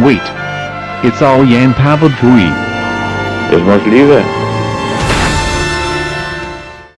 Wait. It's all Jan Pavel Tui. must leave it.